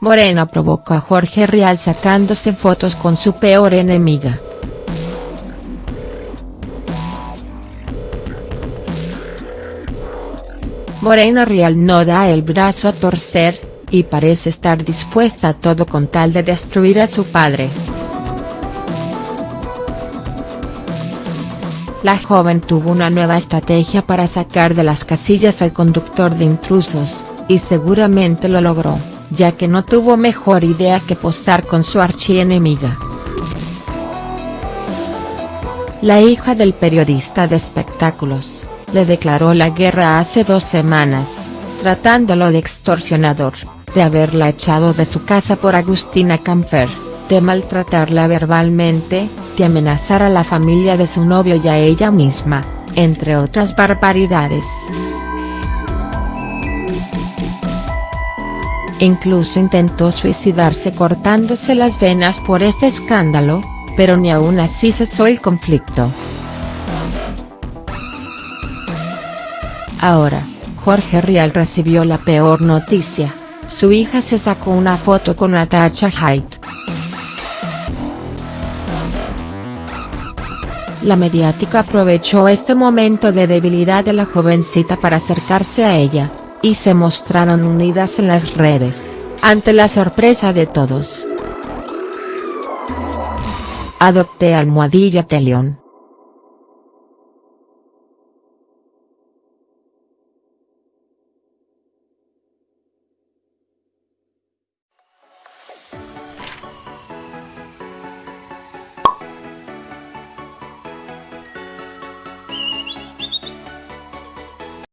Morena provocó a Jorge Rial sacándose fotos con su peor enemiga. Morena Rial no da el brazo a torcer, y parece estar dispuesta a todo con tal de destruir a su padre. La joven tuvo una nueva estrategia para sacar de las casillas al conductor de intrusos, y seguramente lo logró ya que no tuvo mejor idea que posar con su archienemiga. La hija del periodista de espectáculos, le declaró la guerra hace dos semanas, tratándolo de extorsionador, de haberla echado de su casa por Agustina Camper, de maltratarla verbalmente, de amenazar a la familia de su novio y a ella misma, entre otras barbaridades. Incluso intentó suicidarse cortándose las venas por este escándalo, pero ni aún así cesó el conflicto. Ahora, Jorge Rial recibió la peor noticia, su hija se sacó una foto con Natasha Haidt. La mediática aprovechó este momento de debilidad de la jovencita para acercarse a ella, y se mostraron unidas en las redes, ante la sorpresa de todos. Adopté almohadilla Telión.